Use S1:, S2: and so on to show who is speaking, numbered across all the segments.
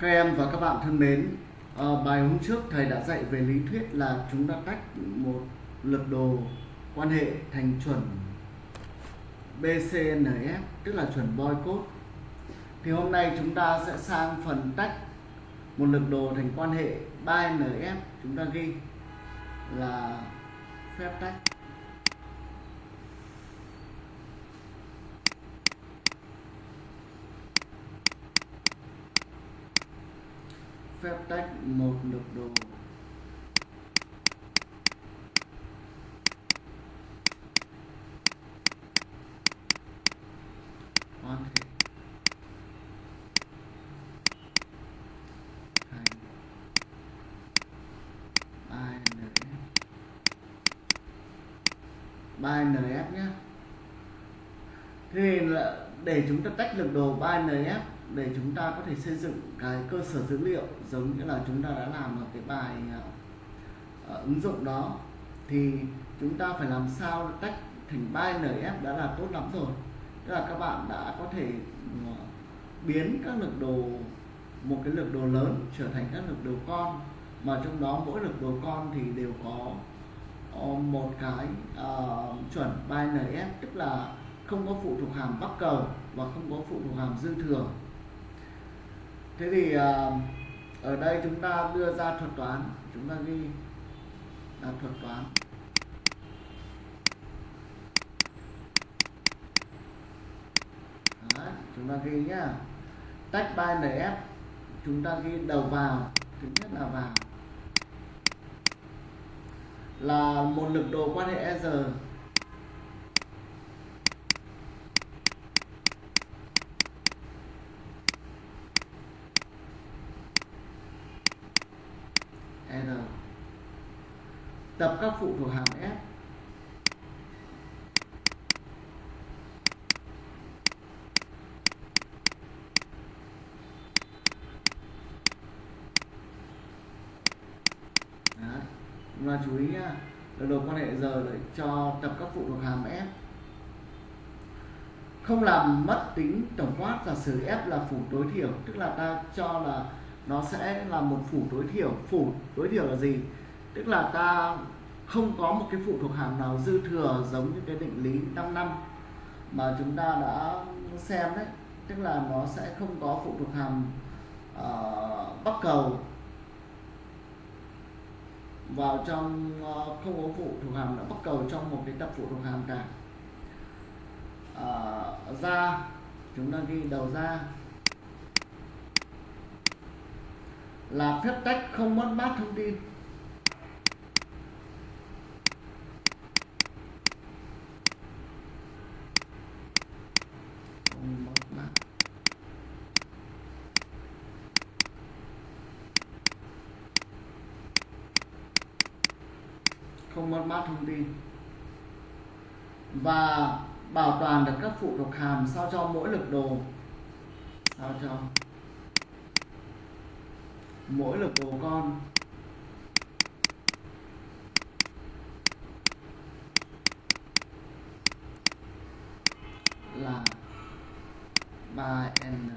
S1: Các em và các bạn thân mến, à, bài hôm trước thầy đã dạy về lý thuyết là chúng ta tách một lập đồ quan hệ thành chuẩn BCNF tức là chuẩn Boycott. Thì hôm nay chúng ta sẽ sang phần tách một lập đồ thành quan hệ 3NF chúng ta ghi là phép tách phép tách một lực đồ. Quan thể thành 3NF 3NF nhé thì là để chúng ta tách lực đồ 3NF để chúng ta có thể xây dựng cái cơ sở dữ liệu giống như là chúng ta đã làm ở cái bài uh, ứng dụng đó. Thì chúng ta phải làm sao tách thành 3NF đã là tốt lắm rồi. Tức là các bạn đã có thể uh, biến các lực đồ một cái lực đồ lớn trở thành các lực đồ con mà trong đó mỗi lực đồ con thì đều có uh, một cái uh, chuẩn 3NF tức là không có phụ thuộc hàm bắc cầu và không có phụ thuộc hàm dư thừa thế thì uh, ở đây chúng ta đưa ra thuật toán. Chúng ta ghi là thuật toán. Đấy, chúng ta ghi nhá. Tách 3NF chúng ta ghi đầu vào thứ nhất là vào. Là một lực đồ quan hệ R. R tập các phụ thuộc hàm F và chú ý nhá. Lực đồ quan hệ giờ để cho tập các phụ thuộc hàm F không làm mất tính tổng quát giả sử F là phủ tối thiểu, tức là ta cho là nó sẽ là một phủ tối thiểu. Phủ tối thiểu là gì? Tức là ta không có một cái phụ thuộc hàm nào dư thừa giống như cái định lý 5 năm mà chúng ta đã xem đấy. Tức là nó sẽ không có phụ thuộc hàm uh, bắc cầu vào trong uh, không có phụ thuộc hàm nào bắc cầu trong một cái tập phụ thuộc hàm cả. Ờ, uh, ra chúng ta ghi đầu ra là phép tách không mất mát thông tin. Không mất mát. Không mất mát thông tin. Và bảo toàn được các phụ thuộc hàm sao cho mỗi lực đồ. Sao cho? Mỗi lực đồ con. Là 3n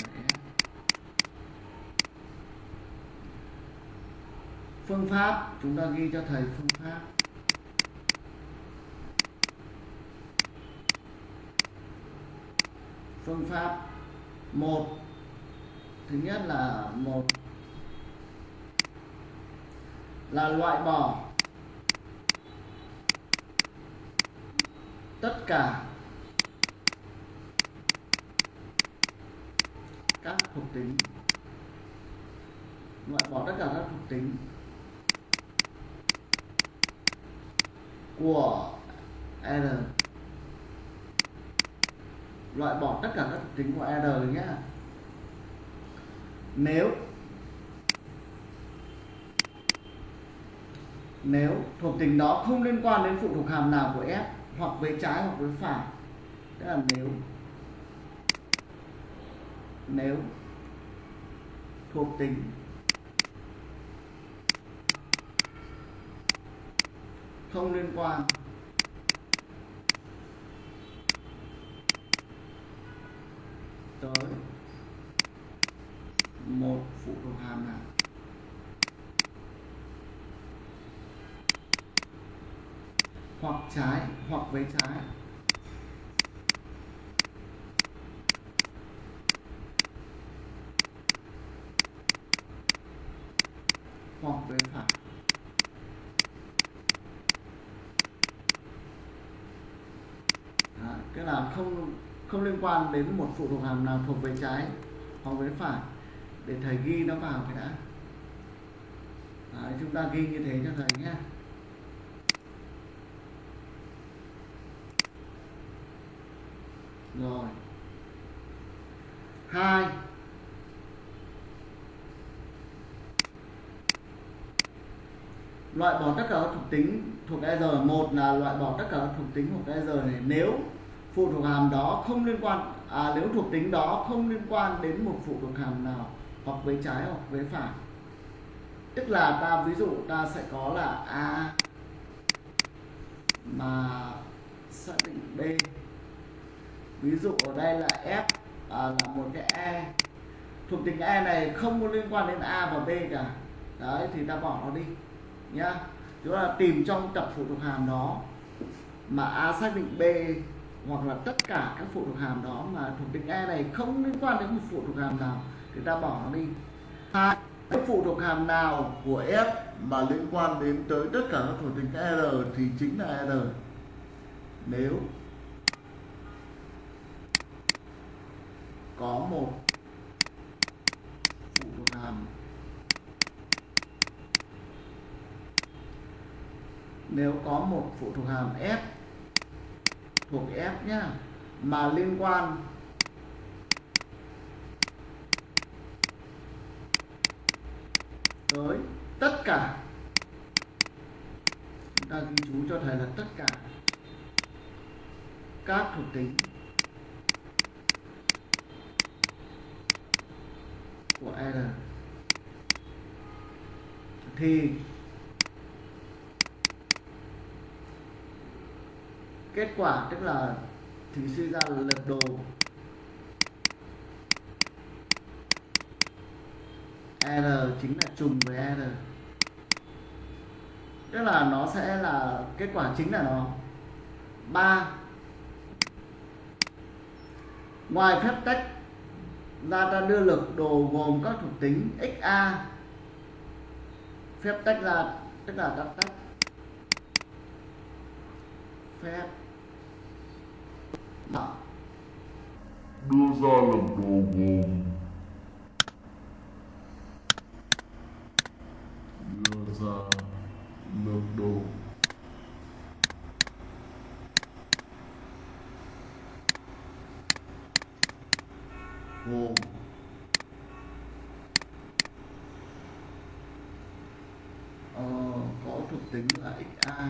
S1: phương pháp, chúng ta ghi cho thầy phương pháp. Phương pháp một. Thứ nhất là một là loại bỏ tất cả các thuộc tính. Loại bỏ tất cả các thuộc tính của R. Loại bỏ tất cả các thuộc tính của R nhé nếu nếu thuộc tính đó không liên quan đến phụ thuộc hàm nào của F hoặc với trái hoặc với phải, tức là nếu nếu thuộc tính không liên quan tới một phụ thuộc hàm nào. Hoặc trái hoặc với trái. Hoặc với phải. Đó, cái là không không liên quan đến một phụ thuộc hàm nào thuộc về trái hoặc với phải. Để thầy ghi nó vào cái đã. Đấy, chúng ta ghi như thế cho thầy nhé. Rồi. Hai. Loại bỏ tất cả các thuộc tính thuộc R. Một là loại bỏ tất cả các thuộc tính thuộc R này. Nếu phụ thuộc hàm đó không liên quan à, nếu thuộc tính đó không liên quan đến một phụ thuộc hàm nào hoặc với trái hoặc với phải. Tức là ta ví dụ ta sẽ có là a mà xác định b ví dụ ở đây là f à, là một cái e. Thuộc tính e này không có liên quan đến a và b cả. Đấy thì ta bỏ nó đi nhá. Chúng ta tìm trong tập phụ thuộc hàm đó mà a xác định b hoặc là tất cả các phụ thuộc hàm đó mà thuộc tính e này không liên quan đến một phụ thuộc hàm nào thì ta bỏ nó đi. Hai phụ thuộc hàm nào của f mà liên quan đến tới tất cả các thuộc tính r thì chính là r. Nếu có một phụ thuộc hàm. Nếu có một phụ thuộc hàm f, thuộc f nhá, mà liên quan tới tất cả, chúng ta ghi chú cho thầy là tất cả các thuộc tính của R thì kết quả tức là thì suy ra là lật đồ. R chính là trùng với R. Tức là nó sẽ là, kết quả chính là nó. Ba. Ngoài phép tách ra ta đưa lực đồ gồm các thuộc tính xa phép tách ra, tức là ta tách. Phép. Đó.
S2: đưa ra lực đồ gồm. Đưa ra lực đồ.
S1: Gồm ờ, có thuộc tính là xa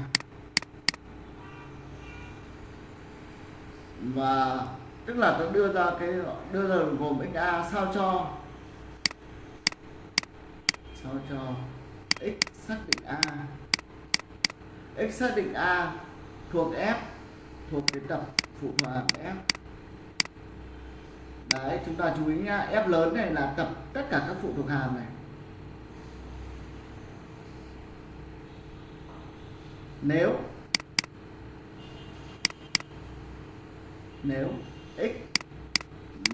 S1: và tức là tôi đưa ra cái đưa ra gồm xa sao cho? Sao cho x xác định a? X xác định a thuộc f thuộc cái tập phụ hòa f đấy chúng ta chú ý nhá f lớn này là tập tất cả các phụ thuộc hàm này. Nếu nếu x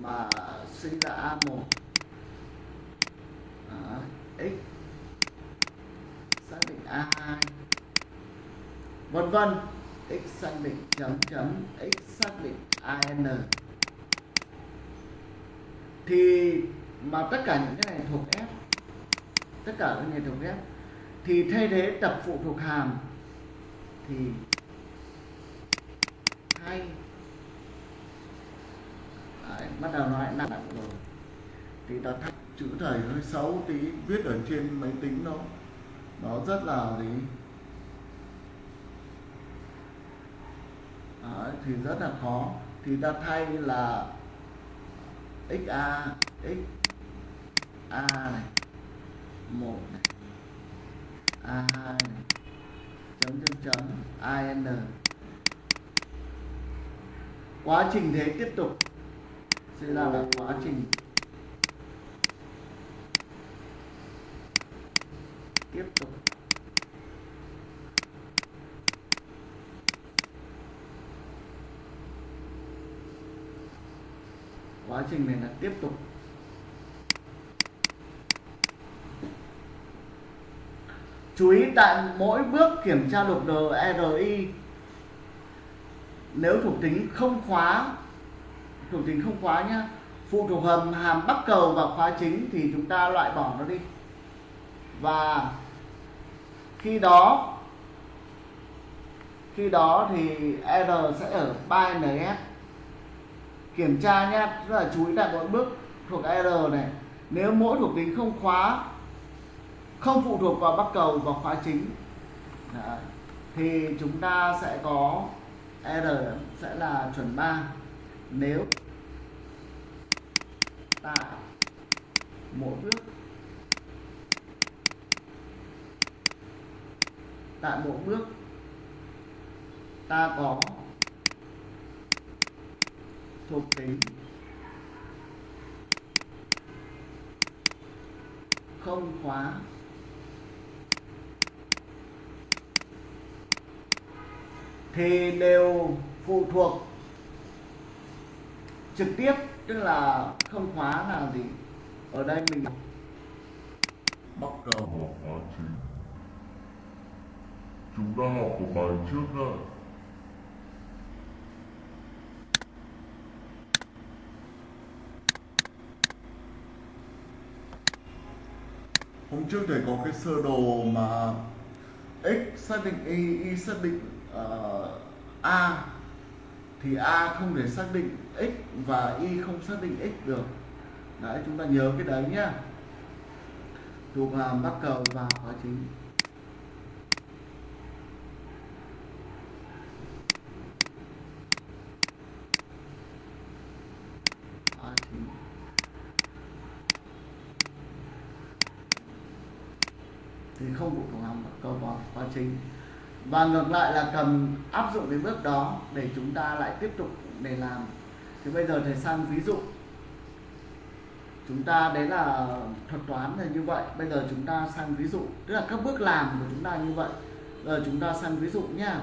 S1: mà sinh ra a1 à, x xác định a2 vân vân x xác định chấm chấm x xác định an thì mà tất cả những cái này thuộc f tất cả các này thuộc f thì thay thế tập phụ thuộc hàm thì thay. Đấy, bắt đầu nói nặng nặng rồi. Thì ta thắt chữ thầy hơi xấu tí viết ở trên máy tính nó nó rất là gì? Đấy, thì rất là khó. Thì ta thay là xa x a này. Một này. A hai này. Chấm chấm chấm. An quá trình thế tiếp tục. Sẽ là, là quá trình. Tiếp tục. Quá trình này là tiếp tục. Chú ý tại mỗi bước kiểm tra lục đồ RI nếu thuộc tính không khóa, thuộc tính không khóa nhá, phụ thuộc hầm, hàm bắc cầu và khóa chính thì chúng ta loại bỏ nó đi. Và khi đó khi đó thì R sẽ ở 3NF kiểm tra nhé rất là chú ý là mỗi bước thuộc R này nếu mỗi thuộc tính không khóa, không phụ thuộc vào bắc cầu và khóa chính, Đấy. thì chúng ta sẽ có R sẽ là chuẩn 3 nếu tại mỗi bước, tại mỗi bước ta có thuộc tính. Không khóa. Thì đều phụ thuộc trực tiếp, tức là không khóa là gì? Ở đây mình
S2: Bắc cao và khóa chính Chúng ta học của bài trước đó
S1: hôm trước thầy có cái sơ đồ mà x xác định y y xác định uh, a. Thì a không thể xác định x và y không xác định x được. Đấy chúng ta nhớ cái đấy nhá. Thuộc hàm bắc cầu và khóa chính khóa chính công cụ phụ thuộc hàm bắc cầu và chính và ngược lại là cầm áp dụng cái bước đó để chúng ta lại tiếp tục để làm. Thì bây giờ thầy sang ví dụ. Chúng ta đấy là thuật toán là như vậy. Bây giờ chúng ta sang ví dụ. Tức là các bước làm của chúng ta như vậy. Giờ chúng ta sang ví dụ nhá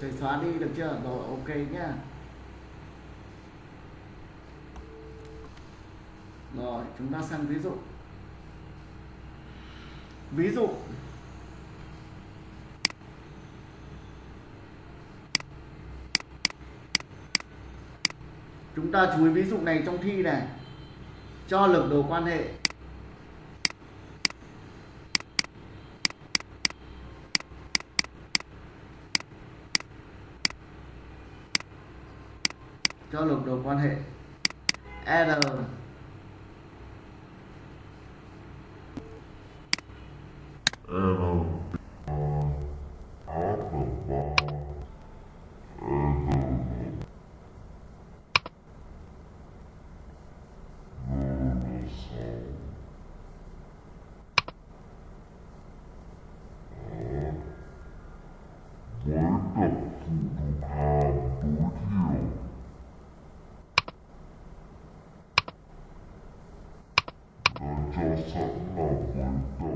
S1: thầy xóa đi được chưa? Rồi, ok nhá rồi, chúng ta sang ví dụ. Ví dụ. Chúng ta chú ý ví dụ này trong thi này. Cho lực đồ quan hệ. Cho lực đồ quan hệ. R.
S2: N Alpha bar N Lunason với tập phụ thuộc hàm tối thiểu đã cho sẵn là với tập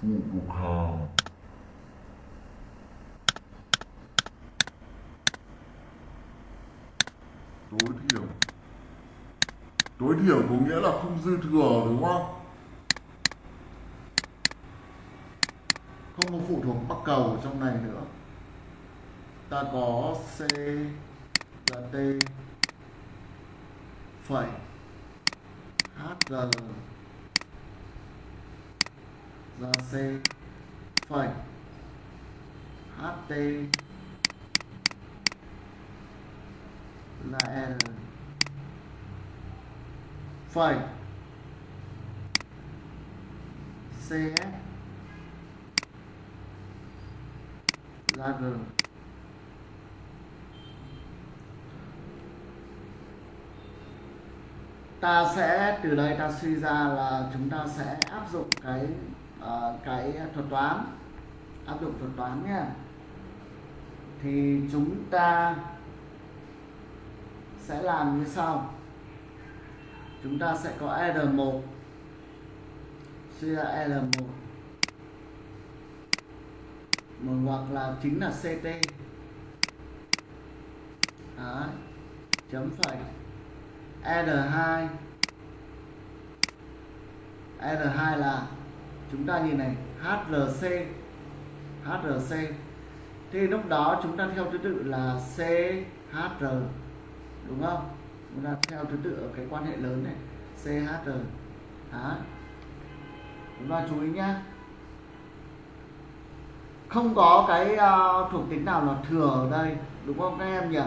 S2: phụ thuộc hàm tối thiểu tối thiểu có nghĩa là không dư thừa, đúng không?
S1: Không có phụ thuộc bắc cầu ở trong này nữa. Ta có c, là t, phẩy hg ra c, phẩy ht là l. Phẩy. Cs là g ta sẽ từ đây ta suy ra là chúng ta sẽ áp dụng cái uh, cái thuật toán. Áp dụng thuật toán nhé thì chúng ta sẽ làm như sau. Chúng ta sẽ có R1 suy ra R1 một. Hoặc là chính là CT Đấy. chấm phẩy. R2 R2 là, chúng ta nhìn này HRC HRC thì lúc đó chúng ta theo thứ tự là CHR đúng không? Chúng ta theo thứ tự ở cái quan hệ lớn này CHR Đấy. chúng ta chú ý nhá. Không có cái uh, thuộc tính nào là thừa ở đây đúng không các em nhỉ?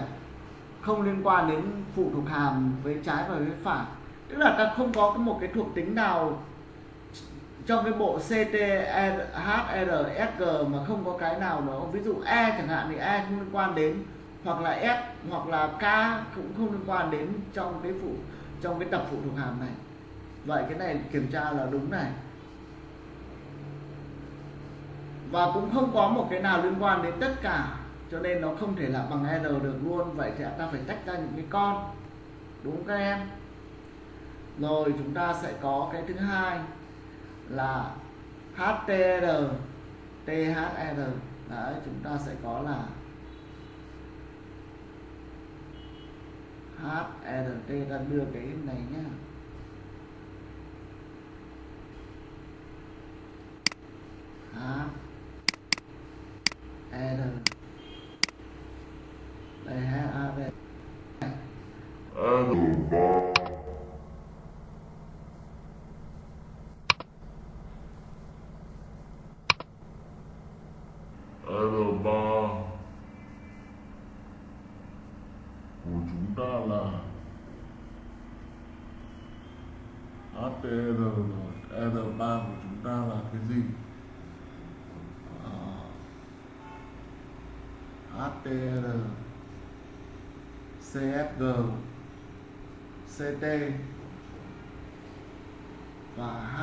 S1: Không liên quan đến phụ thuộc hàm với trái và với phải. Tức là ta không có một cái thuộc tính nào trong cái bộ CT R mà không có cái nào đó. Ví dụ E chẳng hạn thì E không liên quan đến hoặc là S hoặc là K cũng không liên quan đến trong cái phụ, trong cái tập phụ thuộc hàm này. Vậy cái này kiểm tra là đúng này. Và cũng không có một cái nào liên quan đến tất cả, cho nên nó không thể là bằng R được luôn. Vậy thì ta phải tách ra những cái con. Đúng không các em? Rồi chúng ta sẽ có cái thứ hai là HTR THR đấy, chúng ta sẽ có là HRT ta đưa cái này nhá. H R đây ha A đây
S2: R3 R3 của là HPR rồi R3 của chúng ta là cái gì?
S1: À, HPR CFG CT và H.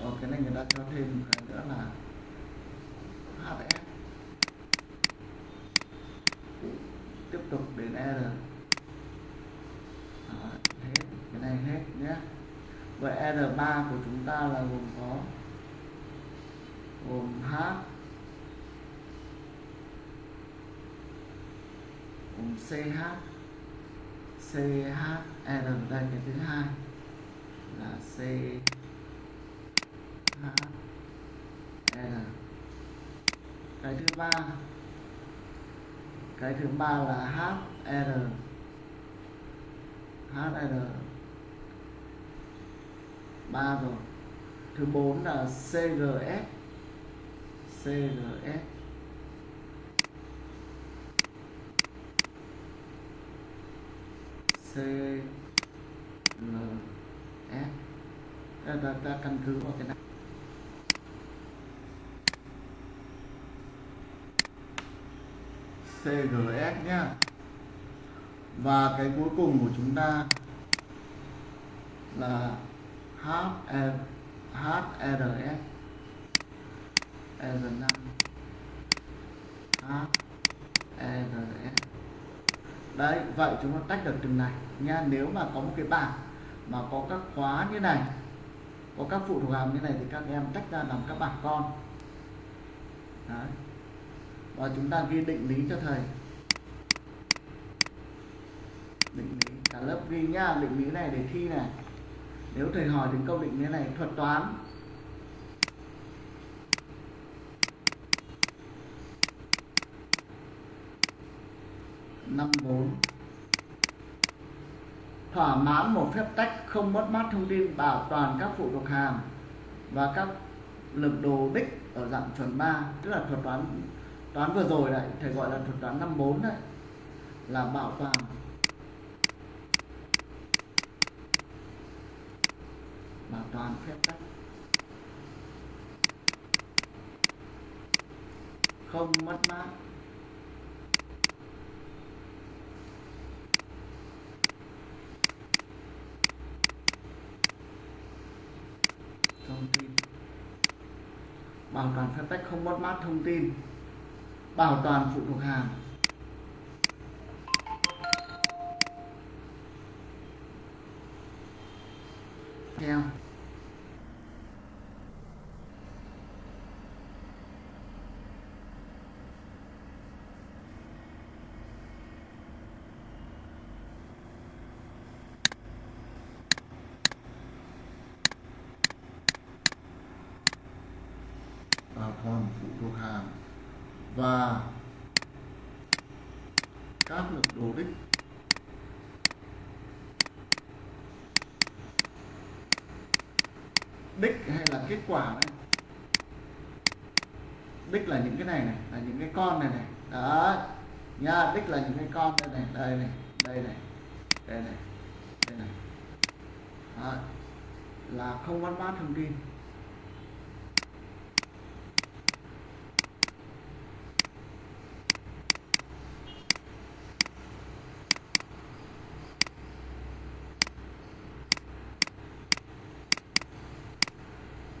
S1: Ờ, cái này người ta cho thêm một cái nữa là HF tiếp tục đến R Đó, hết. Cái này hết nhé. Vậy R3 của chúng ta là gồm có gồm H gồm CH CHR đây cái thứ hai là C H R. Cái thứ ba cái thứ ba là HR HR ba rồi. Thứ bốn là CRS CRS CRS ta, ta căn cứ vào cái này. CGS nhé và cái cuối cùng của chúng ta là HR HRS R5 HRS đấy, vậy chúng ta tách được từng này nha. Nếu mà có một cái bảng mà có các khóa như này, có các phụ thuộc hàm như này thì các em tách ra làm các bảng con. Đấy và chúng ta ghi định lý cho thầy. Định lý. Cả lớp ghi nhá, định lý này để thi này. Nếu thầy hỏi đến câu định lý này, thuật toán. Năm bốn. Thỏa mãn một phép tách không mất mát thông tin bảo toàn các phụ thuộc hàm và các lực đồ đích ở dạng chuẩn 3 tức là thuật toán toán vừa rồi đấy thầy gọi là thuật toán năm bốn đấy là bảo toàn bảo toàn phép tách không mất mát. Thông tin. Bảo toàn phép tách không mất mát thông tin bảo toàn phụ thuộc hàng. Theo. Đồ đích. Đích hay là kết quả này đích là những cái này này, là những cái con này này. Đó nha, đích là những cái con đây này đây này đây này đây này đây này. Đó. là không văn bát thông tin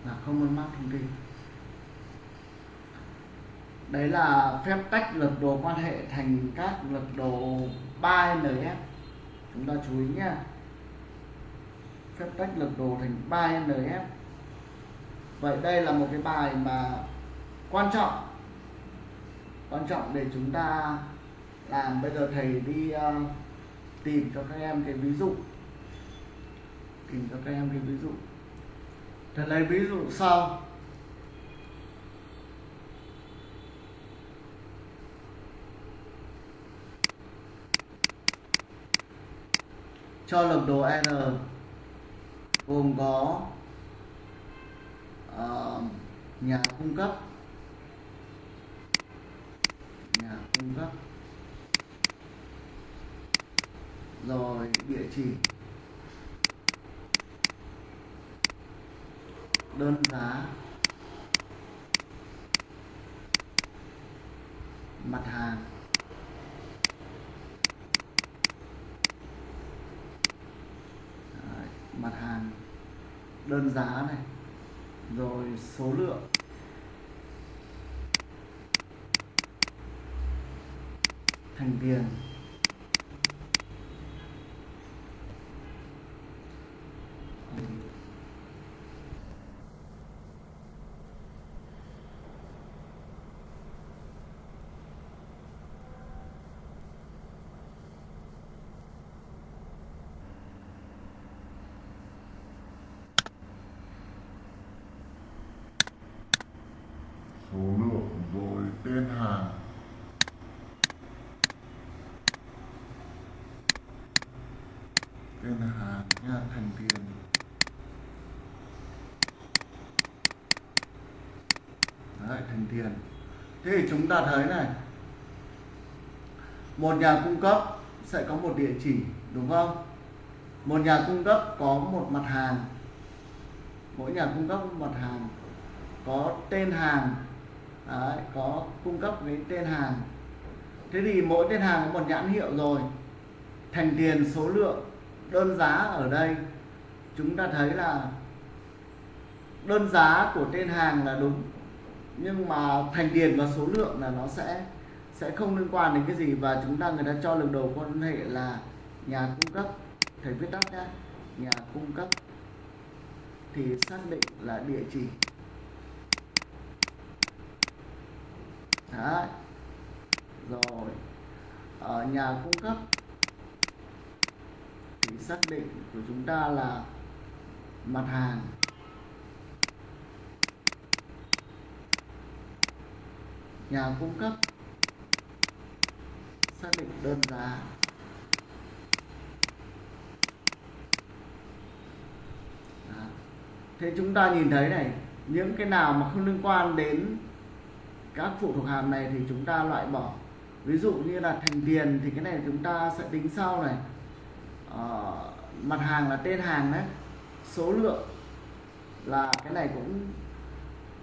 S1: là không mất thông tin. Đấy là phép tách lực đồ quan hệ thành các lực đồ 3NF chúng ta chú ý nhé. Phép tách lực đồ thành 3NF vậy đây là một cái bài mà quan trọng. Quan trọng để chúng ta làm. Bây giờ thầy đi uh, tìm cho các em cái ví dụ. Tìm cho các em cái ví dụ để lấy ví dụ sau. Cho lập đồ n gồm có uh, nhà cung cấp. Nhà cung cấp. Rồi địa chỉ. Đơn giá. Mặt hàng. Đấy, mặt hàng. Đơn giá này. Rồi số lượng. Thành tiền
S2: số lượng rồi tên hàng tên hàng nha thành tiền
S1: Đấy, thành tiền. Thế thì chúng ta thấy này một nhà cung cấp sẽ có một địa chỉ đúng không? Một nhà cung cấp có một mặt hàng. Mỗi nhà cung cấp một mặt hàng. Có tên hàng Đấy, có cung cấp cái tên hàng. Thế thì mỗi tên hàng có một nhãn hiệu rồi. Thành tiền số lượng đơn giá ở đây chúng ta thấy là đơn giá của tên hàng là đúng nhưng mà thành tiền và số lượng là nó sẽ sẽ không liên quan đến cái gì. Và chúng ta người ta cho lực đầu quan hệ là nhà cung cấp, thầy viết tắt nhá nhà cung cấp thì xác định là địa chỉ. Đấy. rồi. Ở nhà cung cấp thì xác định của chúng ta là mặt hàng. Nhà cung cấp. Xác định đơn giá. Đó. thế chúng ta nhìn thấy này những cái nào mà không liên quan đến các phụ thuộc hàm này thì chúng ta loại bỏ. Ví dụ như là thành tiền thì cái này chúng ta sẽ tính sau này. Ờ, mặt hàng là tên hàng đấy. Số lượng là cái này cũng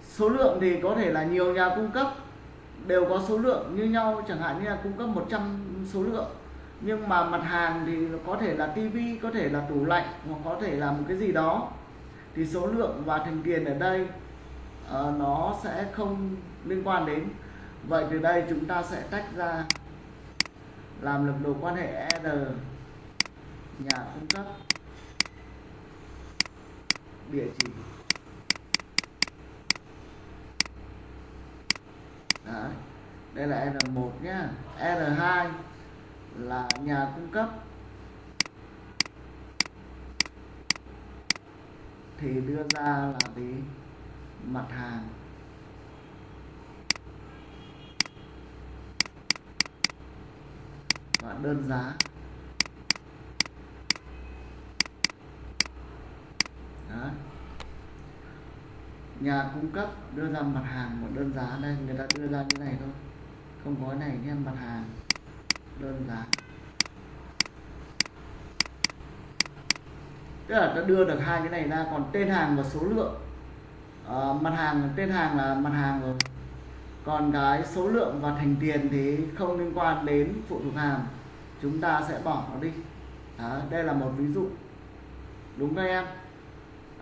S1: số lượng thì có thể là nhiều nhà cung cấp đều có số lượng như nhau chẳng hạn như là cung cấp 100 số lượng. Nhưng mà mặt hàng thì có thể là tivi có thể là tủ lạnh hoặc có thể là một cái gì đó. Thì số lượng và thành tiền ở đây uh, nó sẽ không liên quan đến. Vậy từ đây chúng ta sẽ tách ra làm lực đồ quan hệ R nhà cung cấp địa chỉ Đấy đây là R1 nhá. R2 là nhà cung cấp. Thì đưa ra là gì? Mặt hàng. Và đơn giá. Đấy. nhà cung cấp đưa ra mặt hàng một đơn giá. Đây, người ta đưa ra như này thôi không có cái này em mặt hàng. Đơn giá. Tức là ta đưa được hai cái này ra còn tên hàng và số lượng. À, mặt hàng tên hàng là mặt hàng rồi. Còn cái số lượng và thành tiền thì không liên quan đến phụ thuộc hàm chúng ta sẽ bỏ nó đi. Đó, đây là một ví dụ. Đúng các em?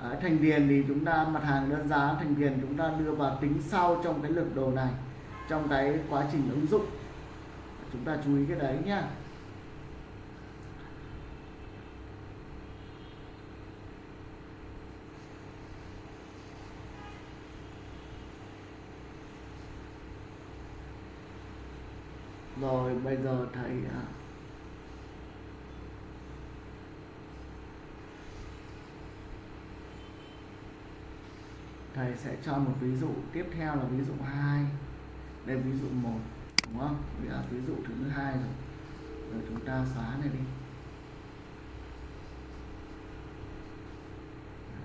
S1: Đấy, thành tiền thì chúng ta mặt hàng đơn giá thành tiền chúng ta đưa vào tính sau trong cái lược đồ này trong cái quá trình ứng dụng. Chúng ta chú ý cái đấy nhá. Rồi, bây giờ thầy à, thầy sẽ cho một ví dụ tiếp theo là ví dụ 2 đây ví dụ một, đúng không? Bây giờ ví dụ thứ hai rồi. Rồi chúng ta xóa này đi.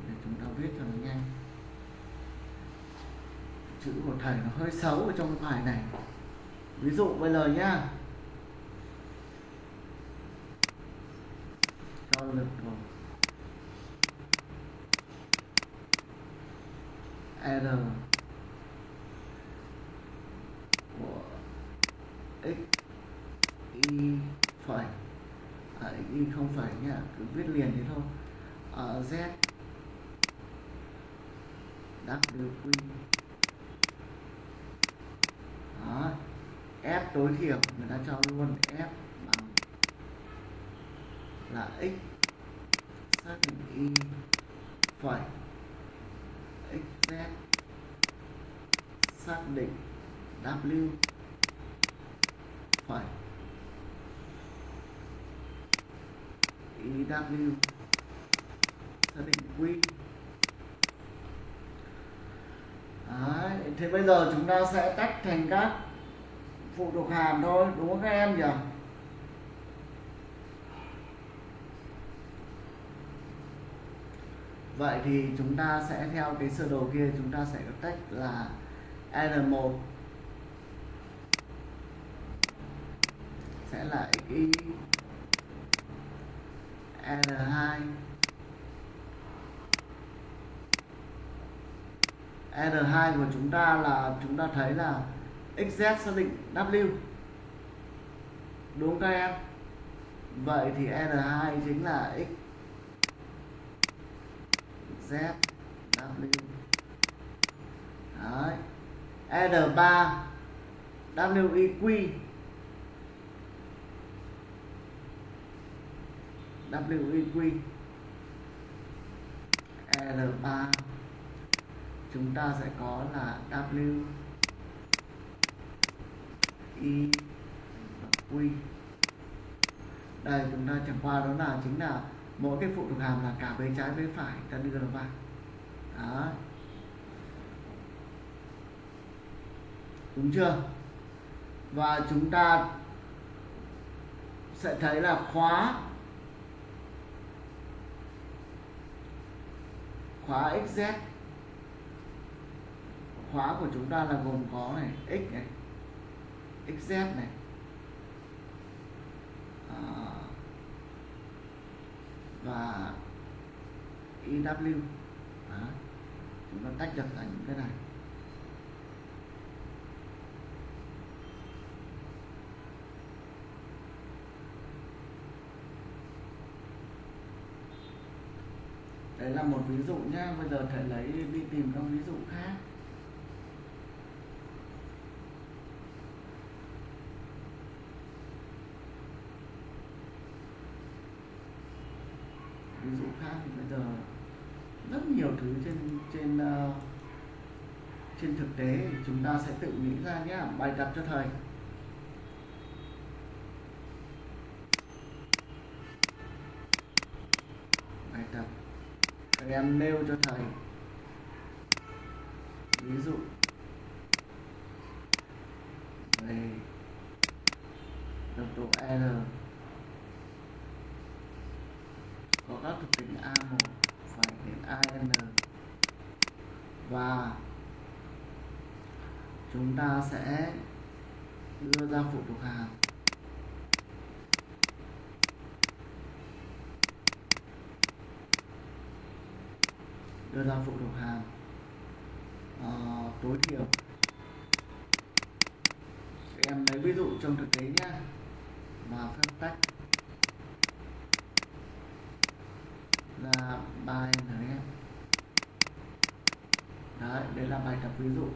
S1: Để chúng ta viết cho nó nhanh. Chữ của thầy nó hơi xấu ở trong cái bài này. Ví dụ bây giờ nhá. Cho lực rồi. R của x y phẩy à, y không phải nhá cứ viết liền thế thôi. À, z. W. Đó. F tối thiểu người ta cho luôn f bằng là x. Xác định y phẩy xz xác định w phải. Ew xác định q Đấy, thế bây giờ chúng ta sẽ tách thành các phụ thuộc hàm thôi đúng không các em nhỉ? Vậy thì chúng ta sẽ theo cái sơ đồ kia chúng ta sẽ tách là R1 sẽ là XY R2 R2 của chúng ta là chúng ta thấy là XZ xác định W. Đúng không các em? Vậy thì R2 chính là X Z W. Đấy. R3 WIQ WIQ R3 chúng ta sẽ có là W. I. Và Q. Đây, chúng ta chẳng qua đó là chính là mỗi cái phụ thuộc hàm là cả bên trái bên phải. Ta đưa nó vào. Đó. Đúng chưa? Và chúng ta sẽ thấy là khóa khóa xz khóa của chúng ta là gồm có này x này xz này. À, và EW Đó. chúng ta tách được thành cái này. Đấy là một ví dụ nhá bây giờ thầy lấy đi tìm các ví dụ khác. Ví dụ khác thì bây giờ rất nhiều thứ trên trên uh, trên thực tế chúng ta sẽ tự nghĩ ra nhé bài tập cho thầy. Các em nêu cho thầy. Ví dụ. Về tốc độ R. Có các thuộc tính A1 phải đến AN và chúng ta sẽ đưa ra phụ thuộc hàm đưa ra phụ thuộc hàm uh, ờ, tối thiểu. Em lấy ví dụ trong thực tế nhé và phép tách. Là bài em. Đấy đây là bài tập ví dụ.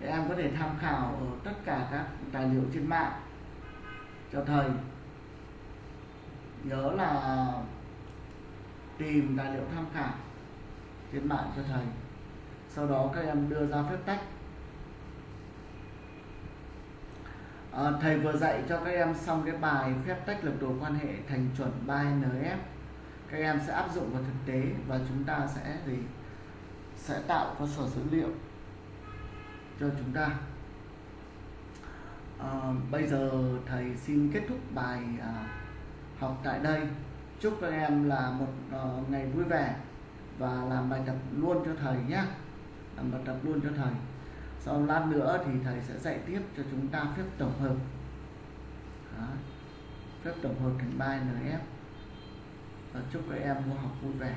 S1: Để em có thể tham khảo ở tất cả các tài liệu trên mạng. Cho thầy. Nhớ là tìm tài liệu tham khảo trên mạng cho thầy. Sau đó các em đưa ra phép tách à, thầy vừa dạy cho các em xong cái bài phép tách lập đồ quan hệ thành chuẩn 3NF các em sẽ áp dụng vào thực tế và chúng ta sẽ gì? Sẽ tạo cơ sở dữ liệu cho chúng ta. À, bây giờ thầy xin kết thúc bài à, học tại đây. Chúc các em là một uh, ngày vui vẻ và làm bài tập luôn cho thầy nhé làm bài tập luôn cho thầy. Sau lát nữa thì thầy sẽ dạy tiếp cho chúng ta phép tổng hợp. Đó. phép tổng hợp thành bài NF và chúc các em mua học vui vẻ.